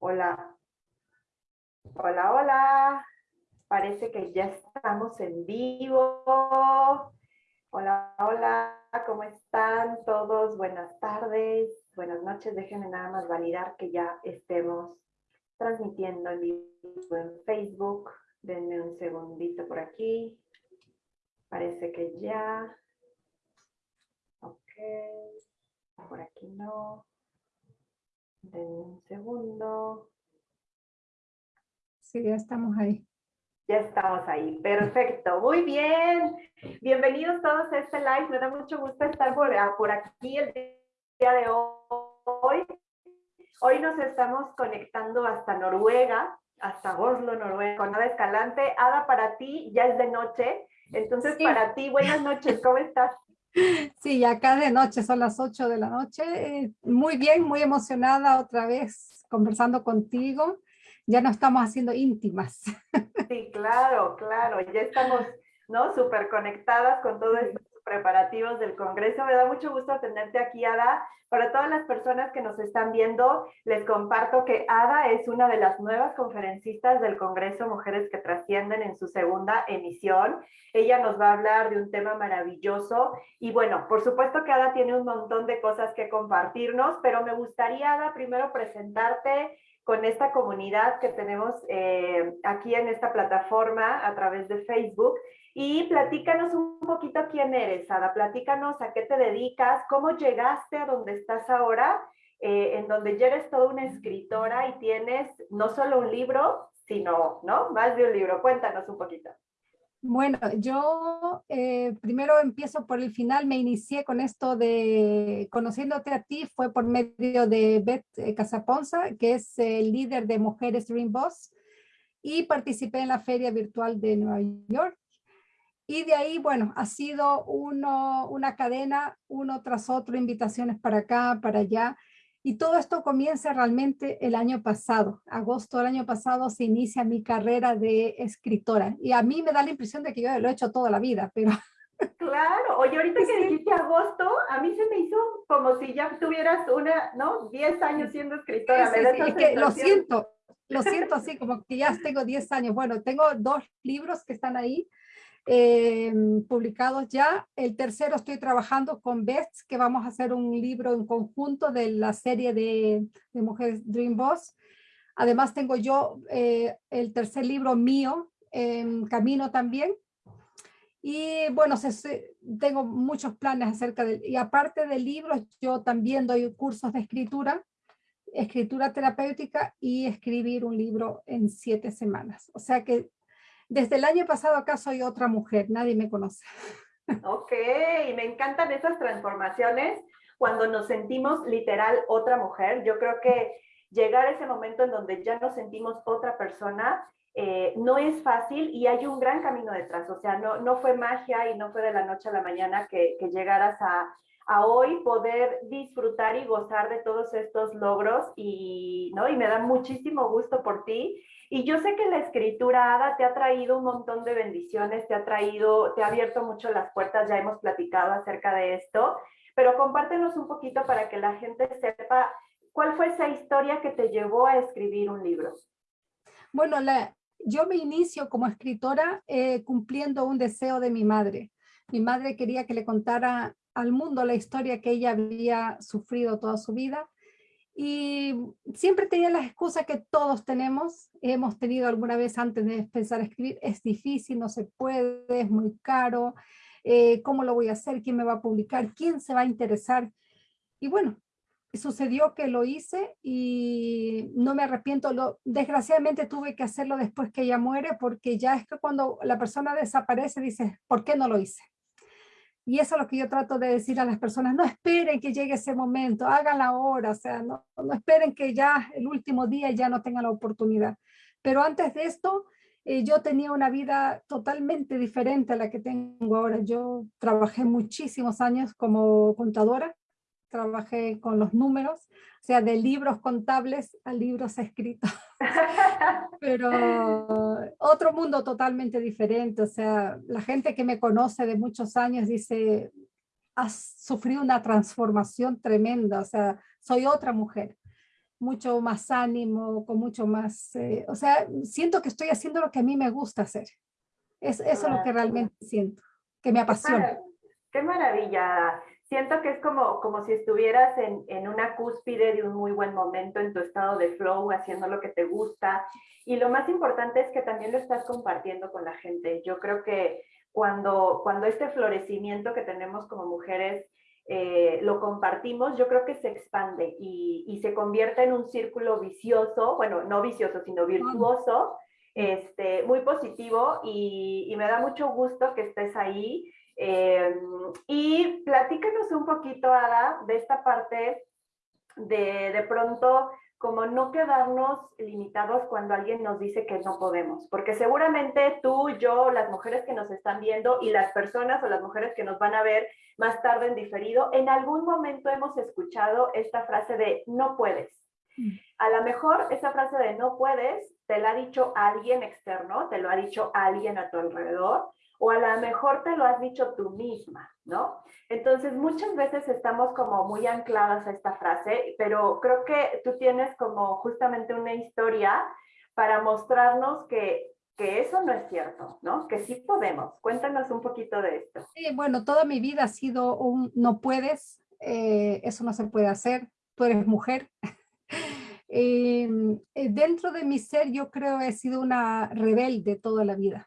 Hola. Hola, hola. Parece que ya estamos en vivo. Hola, hola. ¿Cómo están todos? Buenas tardes, buenas noches. Déjenme nada más validar que ya estemos transmitiendo en vivo en Facebook. Denme un segundito por aquí. Parece que ya. Ok. Por aquí no. Un segundo. Sí, ya estamos ahí. Ya estamos ahí, perfecto, muy bien. Bienvenidos todos a este live, me da mucho gusto estar por, ah, por aquí el día de hoy. Hoy nos estamos conectando hasta Noruega, hasta Oslo, Noruega, con Ada Escalante. Ada, para ti ya es de noche, entonces para ti, buenas noches, ¿cómo estás? Sí, acá de noche, son las 8 de la noche. Eh, muy bien, muy emocionada otra vez conversando contigo ya no estamos haciendo íntimas. Sí, claro, claro, ya estamos, ¿no? Súper conectadas con todos estos preparativos del Congreso. Me da mucho gusto tenerte aquí, Ada. Para todas las personas que nos están viendo, les comparto que Ada es una de las nuevas conferencistas del Congreso Mujeres que Trascienden en su segunda emisión. Ella nos va a hablar de un tema maravilloso y bueno, por supuesto que Ada tiene un montón de cosas que compartirnos, pero me gustaría, Ada, primero presentarte, con esta comunidad que tenemos eh, aquí en esta plataforma a través de Facebook. Y platícanos un poquito quién eres, Ada, platícanos a qué te dedicas, cómo llegaste a donde estás ahora, eh, en donde ya eres toda una escritora y tienes no solo un libro, sino, ¿no? Más de un libro. Cuéntanos un poquito. Bueno, yo eh, primero empiezo por el final, me inicié con esto de conociéndote a ti, fue por medio de Beth eh, Casaponza, que es el líder de Mujeres Dream Boss, y participé en la feria virtual de Nueva York. Y de ahí, bueno, ha sido uno, una cadena, uno tras otro, invitaciones para acá, para allá, y todo esto comienza realmente el año pasado. Agosto del año pasado se inicia mi carrera de escritora. Y a mí me da la impresión de que yo lo he hecho toda la vida, pero... Claro, oye, ahorita que dijiste agosto, a mí se me hizo como si ya tuvieras una, ¿no? 10 años siendo escritora. es que lo siento, lo siento así, como que ya tengo 10 años. Bueno, tengo dos libros que están ahí, eh, publicados ya. El tercero estoy trabajando con Beth, que vamos a hacer un libro en conjunto de la serie de, Mujeres Dream Boss. Además tengo yo eh, el tercer libro mío, en camino también. Y bueno, tengo muchos planes acerca de... Y aparte de libros, yo también doy cursos de escritura, escritura terapéutica y escribir un libro en siete semanas. O sea que desde el año pasado acá soy otra mujer, nadie me conoce. Ok, me encantan esas transformaciones cuando nos sentimos literal otra mujer. Yo creo que llegar a ese momento en donde ya nos sentimos otra persona eh, no es fácil y hay un gran camino detrás. O sea, no, no fue magia y no fue de la noche a la mañana que, que llegaras a, a hoy poder disfrutar y gozar de todos estos logros y, ¿no? y me da muchísimo gusto por ti. Y yo sé que la escritura, Ada, te ha traído un montón de bendiciones, te ha traído, te ha abierto mucho las puertas, ya hemos platicado acerca de esto, pero compártenos un poquito para que la gente sepa cuál fue esa historia que te llevó a escribir un libro. Bueno, la, yo me inicio como escritora eh, cumpliendo un deseo de mi madre. Mi madre quería que le contara al mundo la historia que ella había sufrido toda su vida y siempre tenía las excusas que todos tenemos, hemos tenido alguna vez antes de empezar a escribir, es difícil, no se puede, es muy caro, eh, ¿cómo lo voy a hacer? ¿Quién me va a publicar? ¿Quién se va a interesar? Y bueno, sucedió que lo hice y no me arrepiento. Lo, desgraciadamente tuve que hacerlo después que ella muere porque ya es que cuando la persona desaparece dice, ¿por qué no lo hice? Y eso es lo que yo trato de decir a las personas, no esperen que llegue ese momento, háganla ahora, o sea, no, esperen que ya el último día ya no tengan la oportunidad. Pero antes de esto, eh, yo tenía una vida totalmente diferente a la que tengo ahora. Yo trabajé muchísimos años como contadora, trabajé con los números, o sea, de libros contables a libros escritos. Pero otro mundo totalmente diferente, o sea, la gente que me conoce de muchos años dice, has sufrido una transformación tremenda, o sea, soy otra mujer. mucho más ánimo, con mucho más, eh, o sea, siento que estoy haciendo lo que a mí me gusta hacer. Es, eso es lo que realmente siento, que me apasiona. Qué maravilla. Siento que es como, como si estuvieras en, en, una cúspide de un muy buen momento en tu estado de flow, haciendo lo que te gusta. Y lo más importante es que también lo estás compartiendo con la gente. Yo creo que cuando, cuando este florecimiento que tenemos como mujeres eh, lo compartimos, yo creo que se expande y, y, se convierte en un círculo vicioso, bueno, no vicioso, sino virtuoso, este, muy positivo y, y me da mucho gusto que estés ahí. Eh, y platícanos un poquito, Ada, de esta parte de de pronto como no quedarnos limitados cuando alguien nos dice que no podemos, porque seguramente tú, yo, las mujeres que nos están viendo y las personas o las mujeres que nos van a ver más tarde en diferido, en algún momento hemos escuchado esta frase de no puedes. Mm. A lo mejor esa frase de no puedes te la ha dicho alguien externo, te lo ha dicho alguien a tu alrededor, o a lo mejor te lo has dicho tú misma, ¿no? Entonces, muchas veces estamos como muy ancladas a esta frase, pero creo que tú tienes como justamente una historia para mostrarnos que, que eso no es cierto, ¿no? Que sí podemos. Cuéntanos un poquito de esto. Sí, bueno, toda mi vida ha sido un no puedes, eh, eso no se puede hacer, tú eres mujer. Em, eh, dentro de mi ser yo creo he sido una rebelde toda la vida.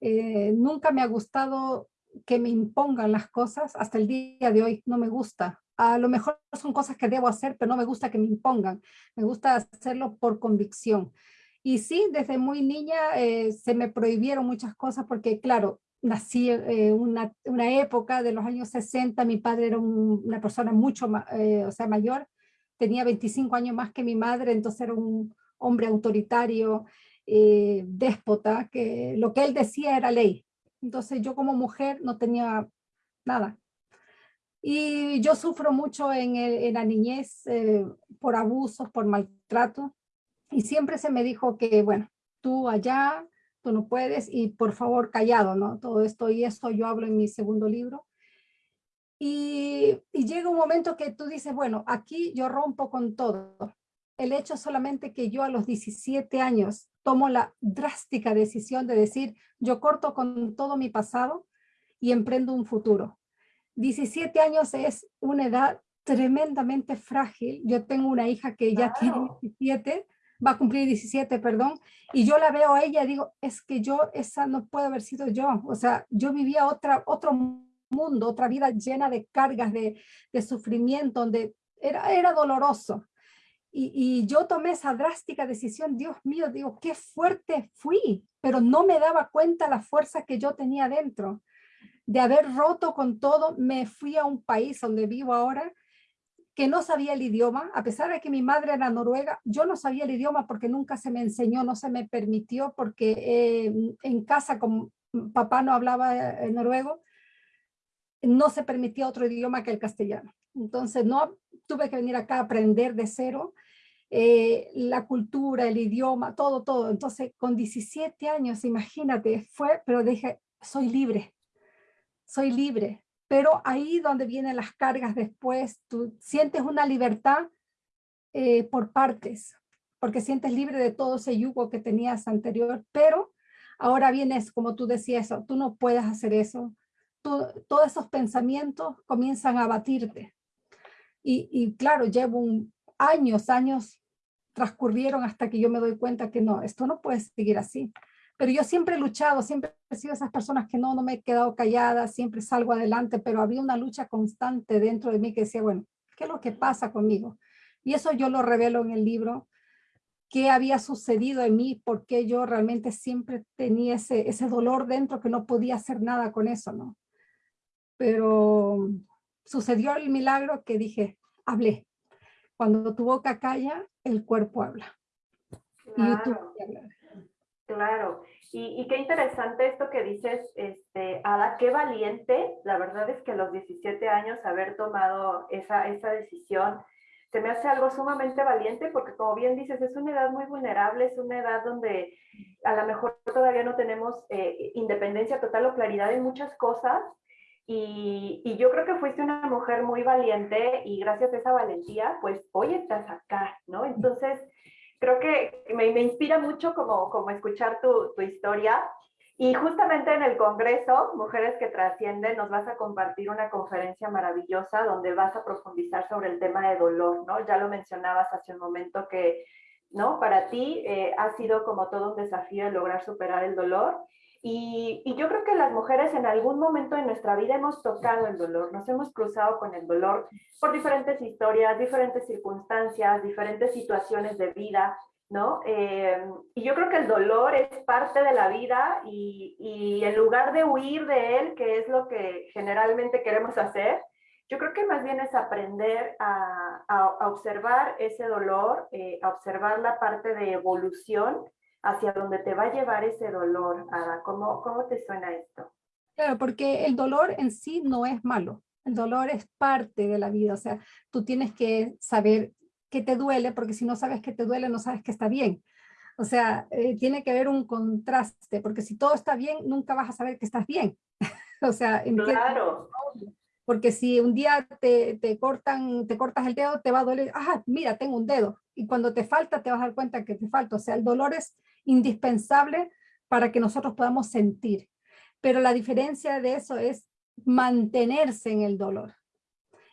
Eh, nunca me ha gustado que me impongan las cosas, hasta el día de hoy no me gusta. A lo mejor son cosas que debo hacer, pero no me gusta que me impongan. Me gusta hacerlo por convicción. Y sí, desde muy niña eh, se me prohibieron muchas cosas porque, claro, nací en eh, una, una, época de los años 60, mi padre era una persona mucho o sea, mayor, tenía 25 años más que mi madre, entonces era un hombre autoritario, eh, déspota, que lo que él decía era ley. Entonces yo como mujer no tenía nada. Y yo sufro mucho en, en la niñez eh, por abusos, por maltrato. Y siempre se me dijo que, bueno, tú allá, tú no puedes, y por favor callado, ¿no? Todo esto y esto yo hablo en mi segundo libro. Y, y llega un momento que tú dices, bueno, aquí yo rompo con todo. El hecho solamente que yo a los 17 años tomo la drástica decisión de decir, yo corto con todo mi pasado y emprendo un futuro. 17 años es una edad tremendamente frágil. Yo tengo una hija que ya tiene 17, va a cumplir 17, perdón, y yo la veo a ella y digo, es que yo, esa no puede haber sido yo. O sea, yo vivía otra, otro mundo, otra vida llena de cargas, de, de sufrimiento, donde era, era doloroso. Y, yo tomé esa drástica decisión, Dios mío, digo, qué fuerte fui, pero no me daba cuenta la fuerza que yo tenía dentro. De haber roto con todo, me fui a un país donde vivo ahora, que no sabía el idioma, a pesar de que mi madre era noruega, yo no sabía el idioma porque nunca se me enseñó, no se me permitió, porque eh, en casa, como papá no hablaba eh, noruego, no se permitía otro idioma que el castellano. Entonces no tuve que venir acá a aprender de cero eh, la cultura, el idioma, todo, todo. Entonces con 17 años, imagínate, fue, pero dije, soy libre, soy libre. Pero ahí donde vienen las cargas después, tú sientes una libertad eh, por partes, porque sientes libre de todo ese yugo que tenías anterior, pero ahora vienes, como tú decías, tú no puedes hacer eso, todos esos pensamientos comienzan a batirte. Y, claro, llevo años, años transcurrieron hasta que yo me doy cuenta que no, esto no puede seguir así. Pero yo siempre he luchado, siempre he sido esas personas que no, no me he quedado callada, siempre salgo adelante, pero había una lucha constante dentro de mí que decía, bueno, ¿qué es lo que pasa conmigo? Y eso yo lo revelo en el libro, qué había sucedido en mí, porque yo realmente siempre tenía ese, ese dolor dentro que no podía hacer nada con eso, ¿no? pero sucedió el milagro que dije, hablé. Cuando tu boca calla, el cuerpo habla. Claro, claro. Y, qué interesante esto que dices, este, Ada, qué valiente. La verdad es que a los 17 años haber tomado esa, esa decisión, se me hace algo sumamente valiente porque como bien dices, es una edad muy vulnerable, es una edad donde a lo mejor todavía no tenemos eh, independencia total o claridad en muchas cosas y, y, yo creo que fuiste una mujer muy valiente y gracias a esa valentía, pues hoy estás acá, ¿no? Entonces, creo que me, me inspira mucho como, como escuchar tu, tu historia y justamente en el Congreso, Mujeres que Trascienden, nos vas a compartir una conferencia maravillosa donde vas a profundizar sobre el tema de dolor, ¿no? Ya lo mencionabas hace un momento que, ¿no? Para ti eh, ha sido como todo un desafío lograr superar el dolor. Y, y, yo creo que las mujeres en algún momento de nuestra vida hemos tocado el dolor, nos hemos cruzado con el dolor por diferentes historias, diferentes circunstancias, diferentes situaciones de vida. ¿no? Eh, y yo creo que el dolor es parte de la vida y, y, en lugar de huir de él, que es lo que generalmente queremos hacer, yo creo que más bien es aprender a, a, observar ese dolor, eh, a observar la parte de evolución hacia donde te va a llevar ese dolor. Ada, ¿cómo, ¿cómo te suena esto? Claro, porque el dolor en sí no es malo. El dolor es parte de la vida, o sea, tú tienes que saber que te duele, porque si no sabes que te duele, no sabes que está bien. O sea, eh, tiene que haber un contraste, porque si todo está bien, nunca vas a saber que estás bien. o sea, claro. Porque si un día te, te, cortan, te cortas el dedo, te va a doler, ah, mira, tengo un dedo. Y cuando te falta, te vas a dar cuenta que te falta. O sea, el dolor es indispensable para que nosotros podamos sentir. Pero la diferencia de eso es mantenerse en el dolor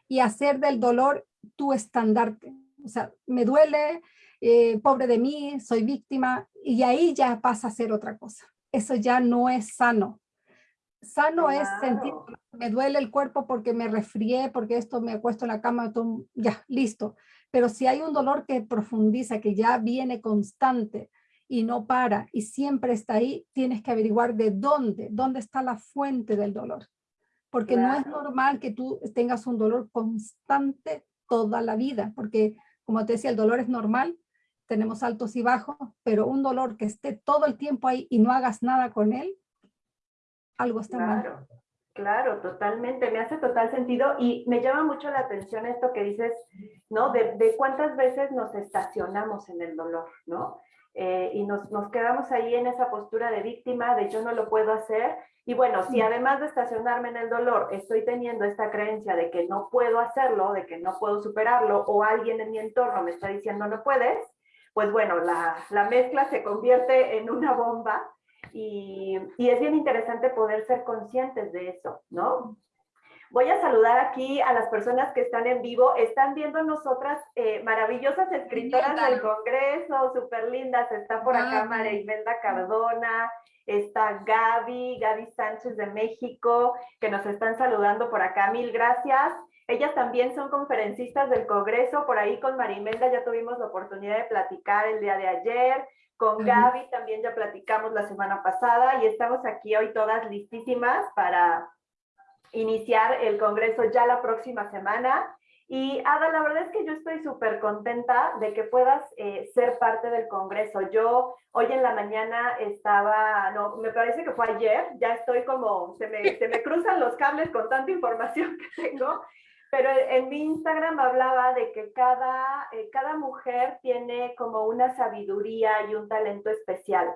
y hacer del dolor tu estandarte o sea, me duele, eh, pobre de mí, soy víctima, y ahí ya pasa a ser otra cosa. Eso ya no es sano. Sano es sentir, me duele el cuerpo porque me resfrié, porque esto me acuesto en la cama, ya, listo. Pero si hay un dolor que profundiza, que ya viene constante y no para y siempre está ahí, tienes que averiguar de dónde, dónde está la fuente del dolor. Porque no es normal que tú tengas un dolor constante toda la vida, porque como te decía, el dolor es normal, tenemos altos y bajos, pero un dolor que esté todo el tiempo ahí y no hagas nada con él, algo está claro, mal. Claro, totalmente, me hace total sentido y me llama mucho la atención esto que dices, ¿no? De, de cuántas veces nos estacionamos en el dolor, ¿no? Eh, y nos, nos quedamos ahí en esa postura de víctima, de yo no lo puedo hacer, y bueno, si además de estacionarme en el dolor, estoy teniendo esta creencia de que no puedo hacerlo, de que no puedo superarlo, o alguien en mi entorno me está diciendo no puedes, pues bueno, la, la mezcla se convierte en una bomba. Y, y, es bien interesante poder ser conscientes de eso, ¿no? Voy a saludar aquí a las personas que están en vivo. Están viendo nosotras eh, maravillosas escritoras del Congreso, súper lindas. Está por acá María Imelda Cardona, está Gaby, Gaby Sánchez de México, que nos están saludando por acá. Mil gracias. Ellas también son conferencistas del Congreso. Por ahí con Marimelda ya tuvimos la oportunidad de platicar el día de ayer. Con Gaby también ya platicamos la semana pasada y estamos aquí hoy todas listísimas para iniciar el Congreso ya la próxima semana. Y Ada, la verdad es que yo estoy súper contenta de que puedas eh, ser parte del Congreso. Yo hoy en la mañana estaba, no, me parece que fue ayer, ya estoy como, se me, se me cruzan los cables con tanta información que tengo, pero en mi Instagram hablaba de que cada, eh, cada mujer tiene como una sabiduría y un talento especial.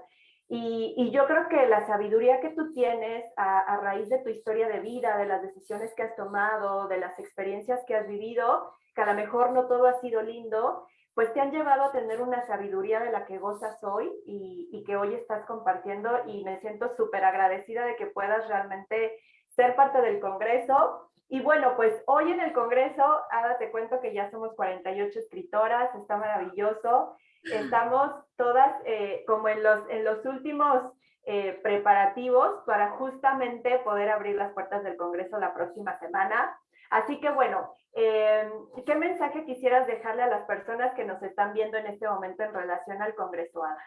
Y, yo creo que la sabiduría que tú tienes a, a, raíz de tu historia de vida, de las decisiones que has tomado, de las experiencias que has vivido, que a lo mejor no todo ha sido lindo, pues te han llevado a tener una sabiduría de la que gozas hoy y, y que hoy estás compartiendo y me siento súper agradecida de que puedas realmente ser parte del Congreso. Y bueno, pues hoy en el Congreso, ahora te cuento que ya somos 48 escritoras, está maravilloso. Estamos todas eh, como en los, en los últimos eh, preparativos para justamente poder abrir las puertas del Congreso la próxima semana. Así que bueno, eh, ¿qué mensaje quisieras dejarle a las personas que nos están viendo en este momento en relación al Congreso ADA?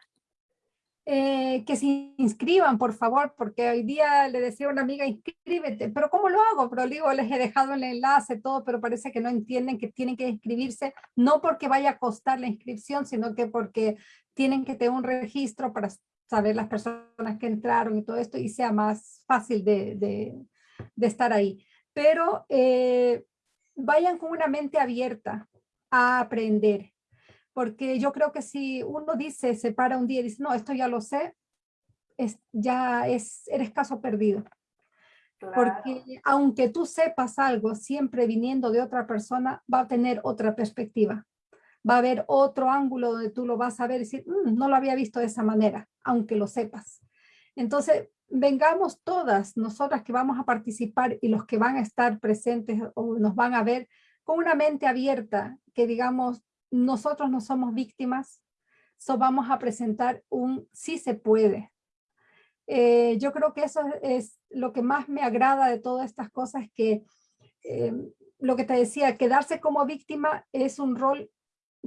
Eh, que se inscriban, por favor, porque hoy día le decía a una amiga, inscríbete, pero ¿cómo lo hago? Pero digo, les he dejado el enlace, todo, pero parece que no entienden que tienen que inscribirse, no porque vaya a costar la inscripción, sino que porque tienen que tener un registro para saber las personas que entraron y todo esto, y sea más fácil de, de, estar ahí. Pero eh, vayan con una mente abierta a aprender, porque yo creo que si uno dice, se para un día y dice, no, esto ya lo sé, es, ya es, eres caso perdido. Porque aunque tú sepas algo, siempre viniendo de otra persona, va a tener otra perspectiva. Va a haber otro ángulo donde tú lo vas a ver y decir, mm, no lo había visto de esa manera, aunque lo sepas. Entonces, vengamos todas nosotras que vamos a participar y los que van a estar presentes o nos van a ver con una mente abierta, que digamos, nosotros no somos víctimas, so vamos a presentar un sí se puede. Eh, yo creo que eso es lo que más me agrada de todas estas cosas, que eh, lo que te decía, quedarse como víctima es un rol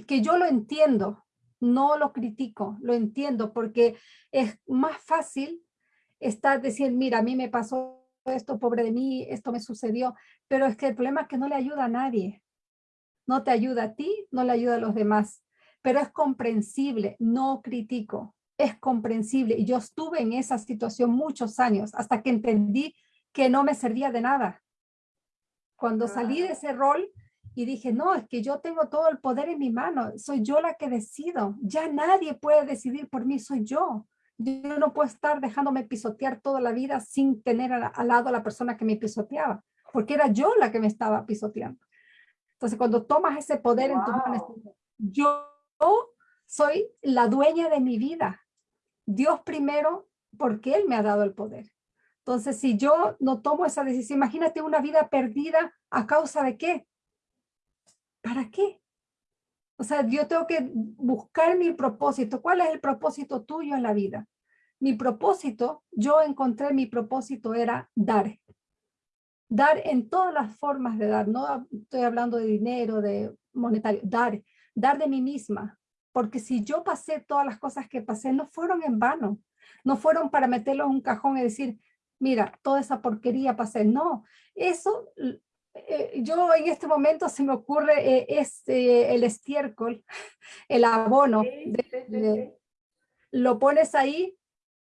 que yo lo entiendo, no lo critico, lo entiendo, porque es más fácil estar diciendo, mira, a mí me pasó esto, pobre de mí, esto me sucedió, pero es que el problema es que no le ayuda a nadie. No te ayuda a ti, no le ayuda a los demás, pero es comprensible, no critico, es comprensible. Y yo estuve en esa situación muchos años hasta que entendí que no me servía de nada. Cuando salí de ese rol y dije, no, es que yo tengo todo el poder en mi mano, soy yo la que decido, ya nadie puede decidir por mí, soy yo. Yo no puedo estar dejándome pisotear toda la vida sin tener al, lado a la persona que me pisoteaba, porque era yo la que me estaba pisoteando. Entonces, cuando tomas ese poder en tu mano, yo soy la dueña de mi vida. Dios primero, porque Él me ha dado el poder. Entonces, si yo no tomo esa decisión, imagínate una vida perdida a causa de qué. ¿Para qué? O sea, yo tengo que buscar mi propósito. ¿Cuál es el propósito tuyo en la vida? Mi propósito, yo encontré mi propósito era dar. Dar en todas las formas de dar. No estoy hablando de dinero, de monetario. Dar. Dar de mí misma. Porque si yo pasé todas las cosas que pasé, no fueron en vano. No fueron para meterlo en un cajón y decir, mira, toda esa porquería pasé. No, eso eh, yo en este momento se me ocurre eh, este, el estiércol, el abono. lo pones ahí,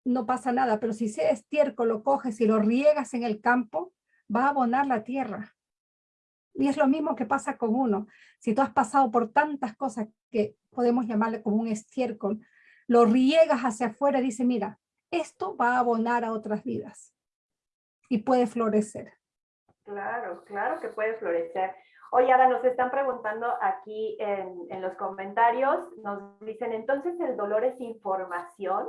no pasa nada, pero si ese estiércol lo coges y lo riegas en el campo, va a abonar la tierra. Y es lo mismo que pasa con uno. Si tú has pasado por tantas cosas que podemos llamarle como un estiércol, lo riegas hacia afuera y dice, mira, esto va a abonar a otras vidas y puede florecer. Claro, claro que puede florecer. Oye, ahora nos están preguntando aquí en, los comentarios, nos dicen, entonces el dolor es información.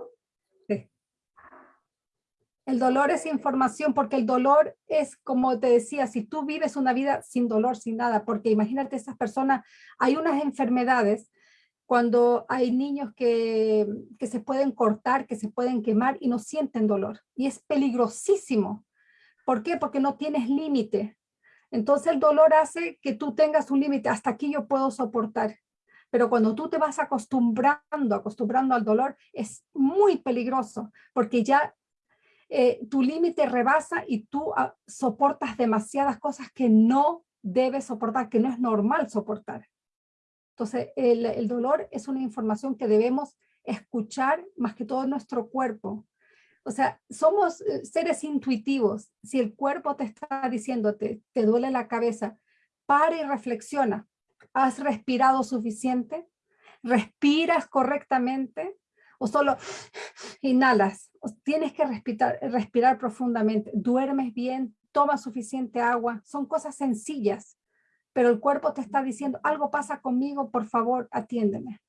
El dolor es información porque el dolor es, como te decía, si tú vives una vida sin dolor, sin nada, porque imagínate esas personas, hay unas enfermedades cuando hay niños que, que se pueden cortar, que se pueden quemar y no sienten dolor. Y es peligrosísimo ¿Por qué? Porque no tienes límite. Entonces el dolor hace que tú tengas un límite. Hasta aquí yo puedo soportar. Pero cuando tú te vas acostumbrando, acostumbrando al dolor, es muy peligroso porque ya eh, tu límite rebasa y tú ah, soportas demasiadas cosas que no debes soportar, que no es normal soportar. Entonces, el, dolor es una información que debemos escuchar más que todo nuestro cuerpo. O sea, somos eh, seres intuitivos. Si el cuerpo te está diciendo, te, te duele la cabeza, para y reflexiona. ¿Has respirado suficiente? ¿Respiras correctamente? ¿O solo inhalas? tienes que respirar, respirar profundamente. ¿Duermes bien? ¿Tomas suficiente agua? Son cosas sencillas, pero el cuerpo te está diciendo, algo pasa conmigo, por favor, atiéndeme.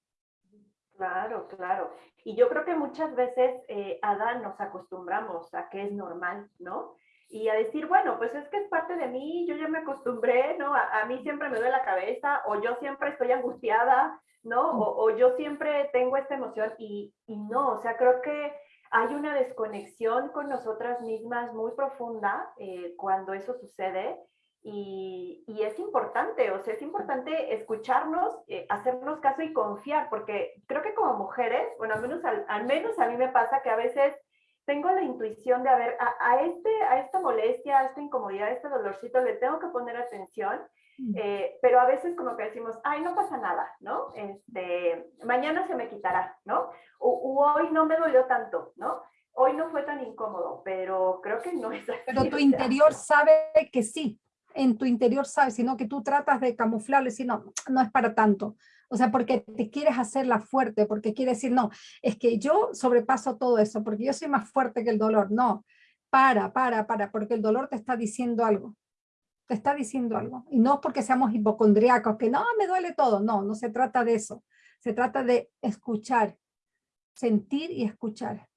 Claro, claro. Y yo creo que muchas veces, eh, Adán, nos acostumbramos a que es normal, ¿no? Y a decir, bueno, pues es que es parte de mí, yo ya me acostumbré, ¿no? A, mí siempre me duele la cabeza, o yo siempre estoy angustiada, ¿no? O, yo siempre tengo esta emoción, y, y no, o sea, creo que hay una desconexión con nosotras mismas muy profunda eh, cuando eso sucede y, es importante, o sea, es importante escucharnos, eh, hacernos caso y confiar, porque creo que como mujeres, bueno, al menos, al, menos a mí me pasa que a veces tengo la intuición de, a ver, a, este, a esta molestia, a esta incomodidad, a este dolorcito, le tengo que poner atención, mm. eh, pero a veces como que decimos, ay, no pasa nada, ¿no? Este, mañana se me quitará, ¿no? O, hoy no me dolió tanto, ¿no? Hoy no fue tan incómodo, pero creo que no es así. Pero tu interior sabe que sí en tu interior sabes, sino que tú tratas de camuflarlo y decir, no, no es para tanto. O sea, porque te quieres hacerla fuerte, porque quieres decir, no, es que yo sobrepaso todo eso, porque yo soy más fuerte que el dolor. No, para, para, para, porque el dolor te está diciendo algo. Te está diciendo algo. Y no porque seamos hipocondriacos, que no, me duele todo. No, no se trata de eso. Se trata de escuchar, sentir y escuchar.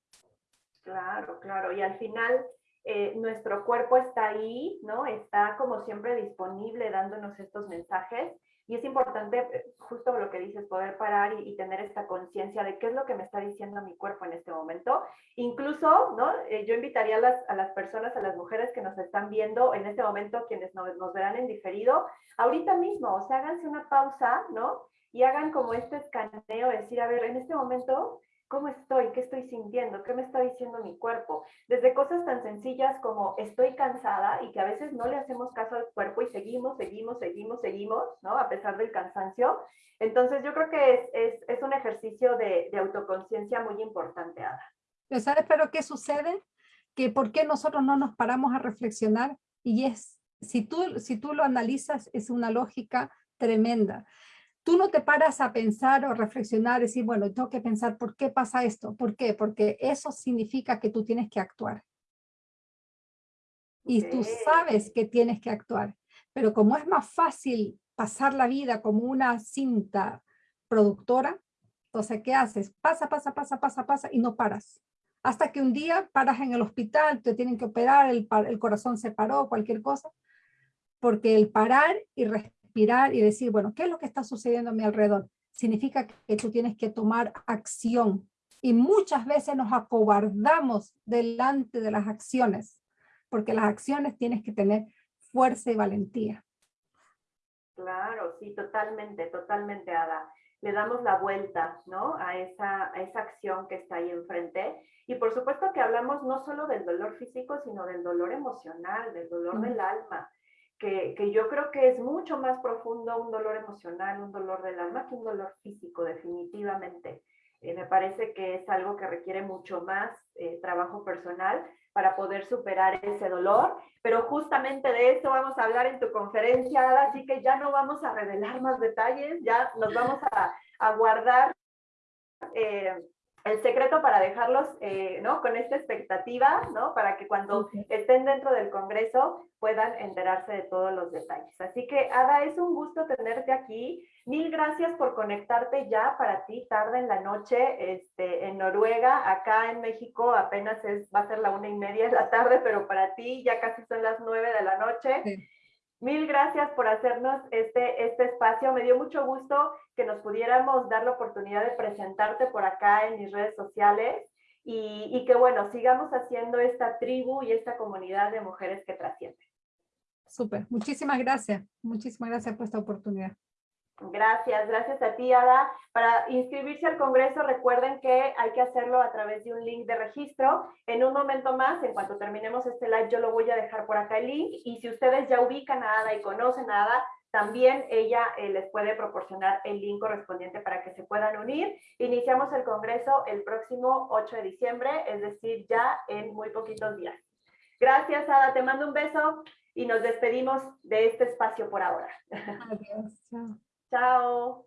Claro, claro. Y al final eh, nuestro cuerpo está ahí, ¿no? Está como siempre disponible dándonos estos mensajes. Y es importante, eh, justo lo que dices, poder parar y, tener esta conciencia de qué es lo que me está diciendo mi cuerpo en este momento. Incluso, ¿no? Eh, yo invitaría a las, a las, personas, a las mujeres que nos están viendo en este momento, quienes nos, nos verán en diferido, ahorita mismo, o sea, háganse una pausa, ¿no? Y hagan como este escaneo, decir, a ver, en este momento, ¿Cómo estoy? ¿Qué estoy sintiendo? ¿Qué me está diciendo mi cuerpo? Desde cosas tan sencillas como estoy cansada y que a veces no le hacemos caso al cuerpo y seguimos, seguimos, seguimos, seguimos, ¿no? A pesar del cansancio. Entonces yo creo que es, un ejercicio de, de autoconciencia muy importante, Ada. ¿Sabes pero qué sucede? Que por qué nosotros no nos paramos a reflexionar y es, si tú, si tú lo analizas, es una lógica tremenda tú no te paras a pensar o reflexionar, decir, bueno, tengo que pensar por qué pasa esto, ¿por qué? Porque eso significa que tú tienes que actuar. Y tú sabes que tienes que actuar, pero como es más fácil pasar la vida como una cinta productora, entonces, ¿qué haces? Pasa, pasa, pasa, pasa, pasa y no paras. Hasta que un día paras en el hospital, te tienen que operar, el, el corazón se paró, cualquier cosa, porque el parar y y decir, bueno, ¿qué es lo que está sucediendo a mi alrededor? Significa que tú tienes que tomar acción. Y muchas veces nos acobardamos delante de las acciones, porque las acciones tienes que tener fuerza y valentía. Claro, sí, totalmente, totalmente, Ada. Le damos la vuelta, ¿no? A esa, a esa acción que está ahí enfrente. Y por supuesto que hablamos no solo del dolor físico, sino del dolor emocional, del dolor del alma que, yo creo que es mucho más profundo un dolor emocional, un dolor del alma, que un dolor físico, definitivamente. Eh, me parece que es algo que requiere mucho más eh, trabajo personal para poder superar ese dolor, pero justamente de eso vamos a hablar en tu conferencia, así que ya no vamos a revelar más detalles, ya nos vamos a, a guardar eh, el secreto para dejarlos eh, ¿no? con esta expectativa, ¿no? para que cuando estén dentro del Congreso puedan enterarse de todos los detalles. Así que, Ada, es un gusto tenerte aquí. Mil gracias por conectarte ya para ti, tarde en la noche, este, en Noruega. Acá en México apenas es, va a ser la una y media de la tarde, pero para ti ya casi son las nueve de la noche. Mil gracias por hacernos este, este espacio. Me dio mucho gusto que nos pudiéramos dar la oportunidad de presentarte por acá en mis redes sociales y, que, bueno, sigamos haciendo esta tribu y esta comunidad de mujeres que trascienden. Súper. Muchísimas gracias. Muchísimas gracias por esta oportunidad. Gracias, gracias a ti, Ada. Para inscribirse al Congreso, recuerden que hay que hacerlo a través de un link de registro. En un momento más, en cuanto terminemos este live, yo lo voy a dejar por acá el link. Y si ustedes ya ubican a Ada y conocen a Ada, también ella eh, les puede proporcionar el link correspondiente para que se puedan unir. Iniciamos el Congreso el próximo 8 de diciembre, es decir, ya en muy poquitos días. Gracias, Ada. Te mando un beso y nos despedimos de este espacio por ahora. Adiós. Chao. Chao.